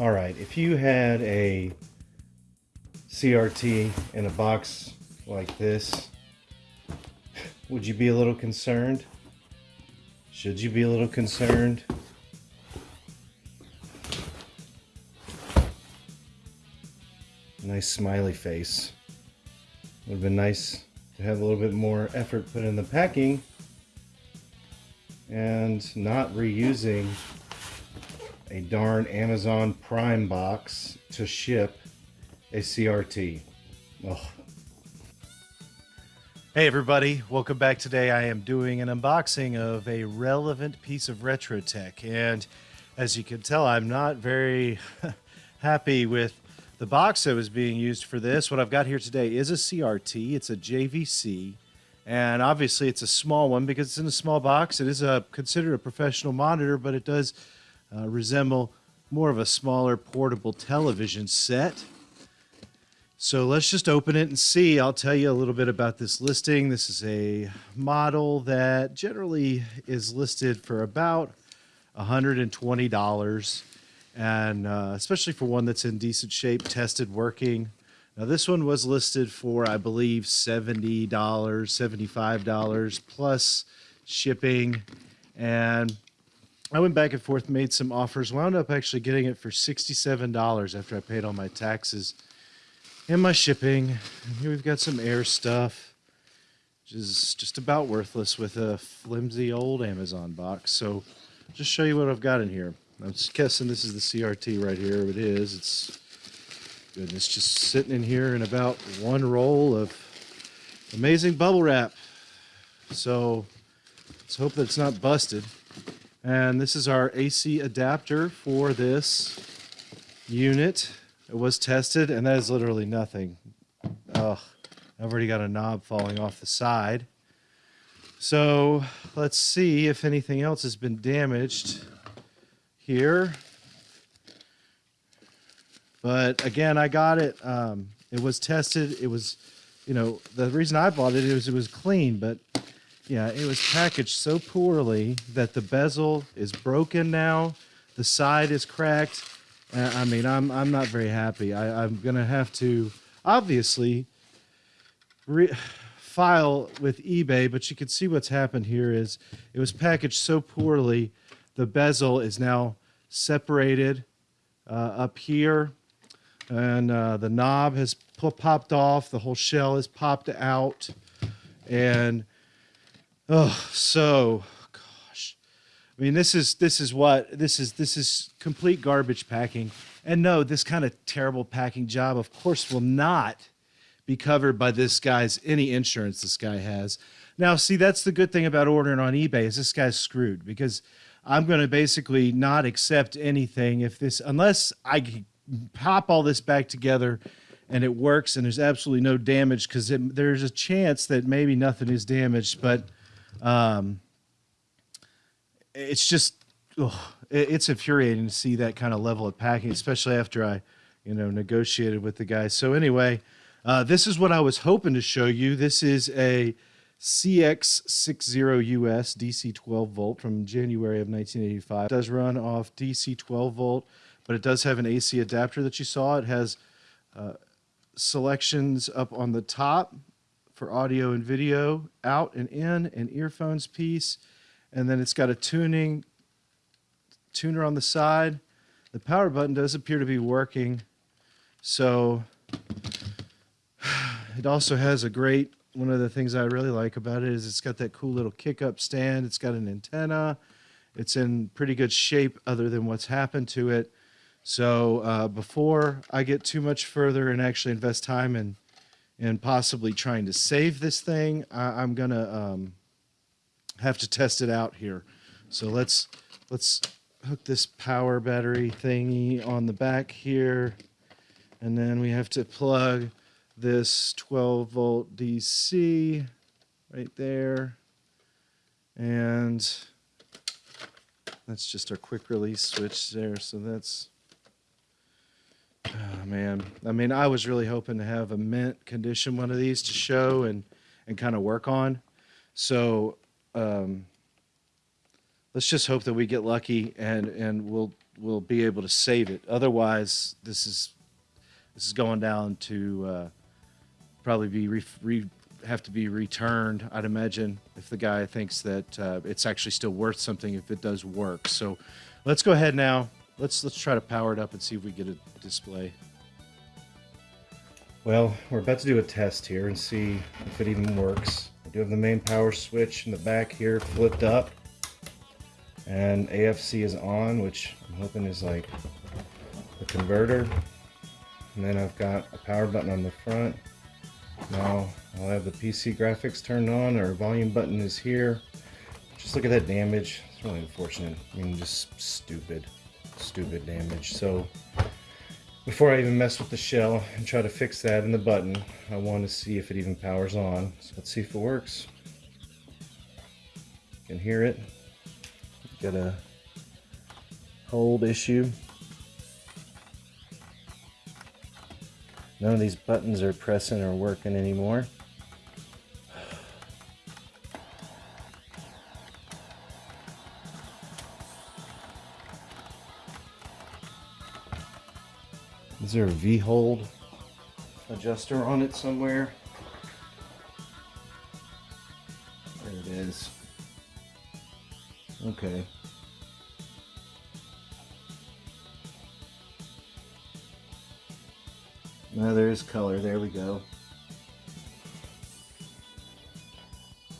All right, if you had a CRT in a box like this, would you be a little concerned? Should you be a little concerned? Nice smiley face. Would have been nice to have a little bit more effort put in the packing and not reusing a darn Amazon Prime box to ship a CRT. Oh. Hey everybody, welcome back. Today I am doing an unboxing of a relevant piece of retro tech and as you can tell I'm not very happy with the box that was being used for this. What I've got here today is a CRT, it's a JVC and obviously it's a small one because it's in a small box. It is a considered a professional monitor but it does uh, resemble more of a smaller portable television set. So let's just open it and see. I'll tell you a little bit about this listing. This is a model that generally is listed for about $120 and uh, especially for one that's in decent shape, tested, working. Now this one was listed for, I believe, $70, $75 plus shipping. And I went back and forth, made some offers, wound up actually getting it for $67 after I paid all my taxes and my shipping. And here we've got some air stuff, which is just about worthless with a flimsy old Amazon box. So just show you what I've got in here. I'm guessing this is the CRT right here. It is. It's good. It's just sitting in here in about one roll of amazing bubble wrap. So let's hope that it's not busted. And this is our AC adapter for this unit. It was tested, and that is literally nothing. Ugh, I've already got a knob falling off the side. So let's see if anything else has been damaged here. But again, I got it. Um, it was tested. It was, you know, the reason I bought it is it was clean, but yeah, it was packaged so poorly that the bezel is broken now. The side is cracked. Uh, I mean, I'm I'm not very happy. I, I'm gonna have to obviously re- file with eBay, but you can see what's happened here is it was packaged so poorly. The bezel is now separated uh, up here, and uh, the knob has popped off. The whole shell is popped out, and Oh, so gosh. I mean, this is this is what this is this is complete garbage packing. And no, this kind of terrible packing job, of course, will not be covered by this guy's any insurance this guy has. Now, see, that's the good thing about ordering on eBay is this guy's screwed because I'm going to basically not accept anything if this unless I pop all this back together and it works and there's absolutely no damage because there's a chance that maybe nothing is damaged, but um, it's just it's infuriating to see that kind of level of packing, especially after I, you know, negotiated with the guy. So anyway, uh, this is what I was hoping to show you. This is a CX60US DC 12 volt from January of 1985. It does run off DC 12 volt, but it does have an AC adapter that you saw. It has uh, selections up on the top for audio and video, out and in, an earphones piece, and then it's got a tuning tuner on the side. The power button does appear to be working, so it also has a great, one of the things I really like about it is it's got that cool little kick up stand. It's got an antenna. It's in pretty good shape other than what's happened to it. So uh, before I get too much further and actually invest time in and possibly trying to save this thing, I, am gonna um, have to test it out here. So let's let's hook this power battery thingy on the back here, and then we have to plug this 12 volt DC right there, and that's just our quick release switch there. So that's man, I mean, I was really hoping to have a mint condition one of these to show and and kind of work on. So um, let's just hope that we get lucky and and we'll we'll be able to save it. Otherwise, this is this is going down to uh, probably be re, re, have to be returned. I'd imagine if the guy thinks that uh, it's actually still worth something if it does work. So let's go ahead now. Let's let's try to power it up and see if we get a display. Well, we're about to do a test here and see if it even works. I do have the main power switch in the back here flipped up. And AFC is on, which I'm hoping is like the converter. And then I've got a power button on the front. Now I'll have the PC graphics turned on. Our volume button is here. Just look at that damage. It's really unfortunate. I mean, just stupid, stupid damage. So before I even mess with the shell and try to fix that in the button, I want to see if it even powers on. So let's see if it works. You can hear it. Got a hold issue. None of these buttons are pressing or working anymore. Is there a V-hold adjuster on it somewhere? There it is. Okay. Now there's color, there we go.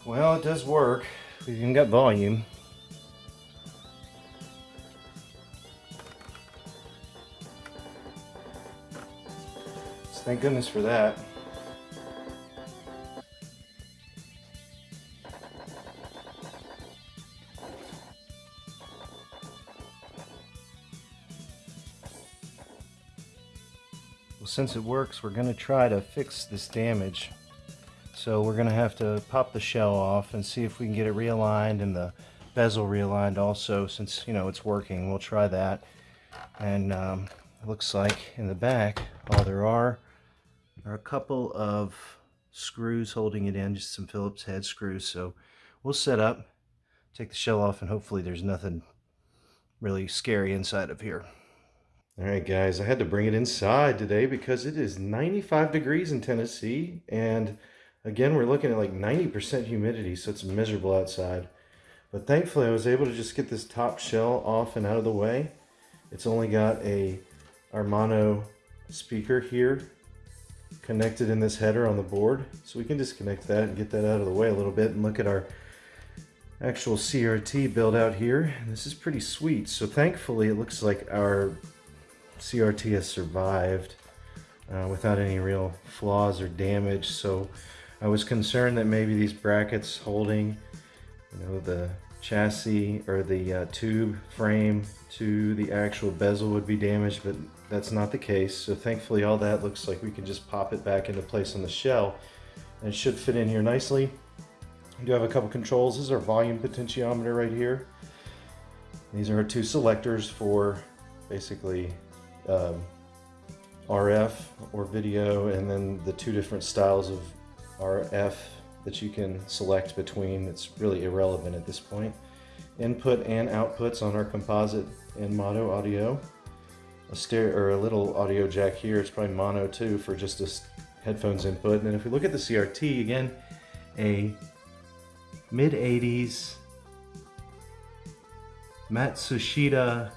Well, it does work. We've even got volume. Thank goodness for that. Well, since it works, we're going to try to fix this damage. So we're going to have to pop the shell off and see if we can get it realigned and the bezel realigned also since, you know, it's working. We'll try that. And um, looks like in the back, all there are are a couple of screws holding it in, just some Phillips head screws. So we'll set up, take the shell off, and hopefully there's nothing really scary inside of here. All right, guys, I had to bring it inside today because it is 95 degrees in Tennessee. And again, we're looking at like 90% humidity, so it's miserable outside. But thankfully, I was able to just get this top shell off and out of the way. It's only got a Armano speaker here connected in this header on the board. So we can disconnect that and get that out of the way a little bit and look at our actual CRT build out here. This is pretty sweet. So thankfully, it looks like our CRT has survived uh, without any real flaws or damage. So I was concerned that maybe these brackets holding, you know, the chassis or the uh, tube frame to the actual bezel would be damaged, but that's not the case. So thankfully all that looks like we can just pop it back into place on the shell and should fit in here nicely. We do have a couple controls. This is our volume potentiometer right here. These are our two selectors for basically um, RF or video and then the two different styles of RF that you can select between. It's really irrelevant at this point. Input and outputs on our composite and mono audio. A stereo or a little audio jack here. It's probably mono too for just a headphones input. And then if we look at the CRT again, a mid 80s Matsushita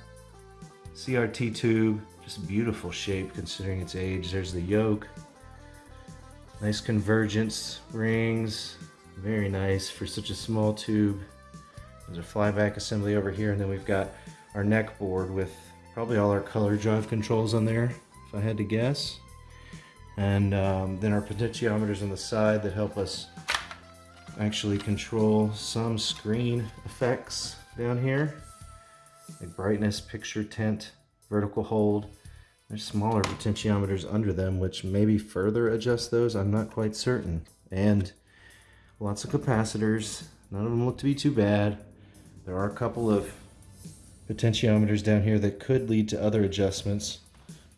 CRT tube just beautiful shape considering its age. There's the yoke. Nice convergence rings. Very nice for such a small tube. There's a flyback assembly over here and then we've got our neck board with probably all our color drive controls on there if I had to guess. And um, then our potentiometers on the side that help us actually control some screen effects down here like brightness, picture tint, vertical hold. There's smaller potentiometers under them, which maybe further adjust those. I'm not quite certain. And lots of capacitors. None of them look to be too bad. There are a couple of potentiometers down here that could lead to other adjustments.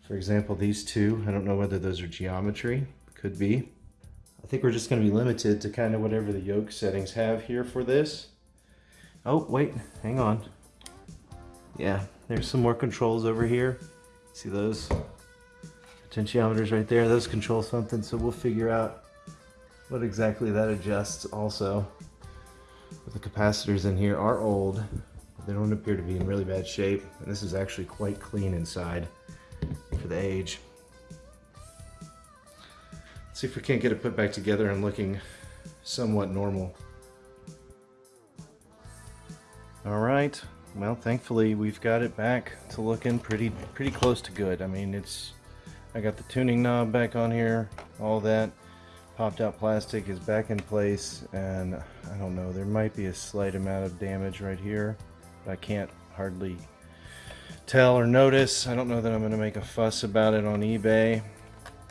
For example, these two. I don't know whether those are geometry. Could be. I think we're just going to be limited to kind of whatever the yoke settings have here for this. Oh, wait, hang on. Yeah, There's some more controls over here. See those potentiometers right there? Those control something, so we'll figure out what exactly that adjusts also. But the capacitors in here are old. They don't appear to be in really bad shape. And this is actually quite clean inside for the age. Let's see if we can't get it put back together and looking somewhat normal. All right, well, thankfully we've got it back to looking pretty, pretty close to good. I mean, it's, I got the tuning knob back on here, all that popped out plastic is back in place and I don't know there might be a slight amount of damage right here but I can't hardly tell or notice. I don't know that I'm gonna make a fuss about it on eBay.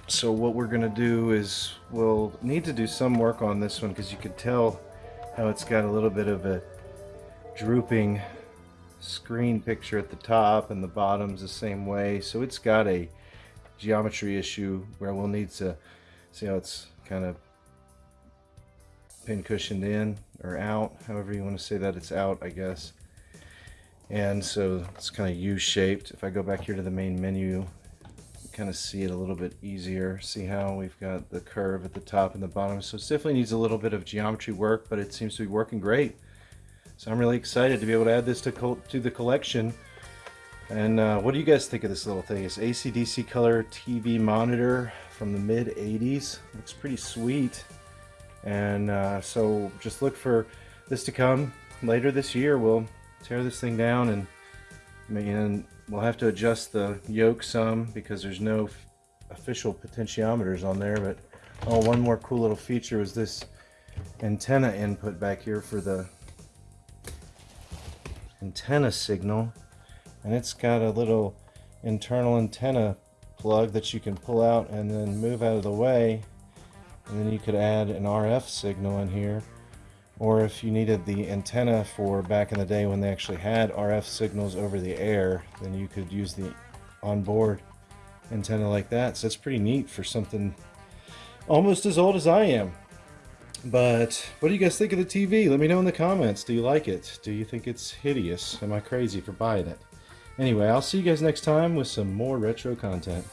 So what we're gonna do is we'll need to do some work on this one because you can tell how it's got a little bit of a drooping screen picture at the top and the bottom's the same way. So it's got a geometry issue where we'll need to see how it's kind of pin cushioned in or out, however you want to say that, it's out, I guess. And so it's kind of U-shaped. If I go back here to the main menu, kind of see it a little bit easier. See how we've got the curve at the top and the bottom. So it definitely needs a little bit of geometry work, but it seems to be working great. So I'm really excited to be able to add this to, to the collection. And uh, what do you guys think of this little thing? It's ACDC color TV monitor from the mid 80s. Looks pretty sweet. And uh, so just look for this to come later this year. We'll tear this thing down and, and we'll have to adjust the yoke some because there's no official potentiometers on there. But oh, one more cool little feature was this antenna input back here for the antenna signal and it's got a little internal antenna plug that you can pull out and then move out of the way. And then you could add an RF signal in here. Or if you needed the antenna for back in the day when they actually had RF signals over the air then you could use the onboard antenna like that. So it's pretty neat for something almost as old as I am. But what do you guys think of the TV let me know in the comments. Do you like it? Do you think it's hideous? Am I crazy for buying it Anyway, I'll see you guys next time with some more retro content.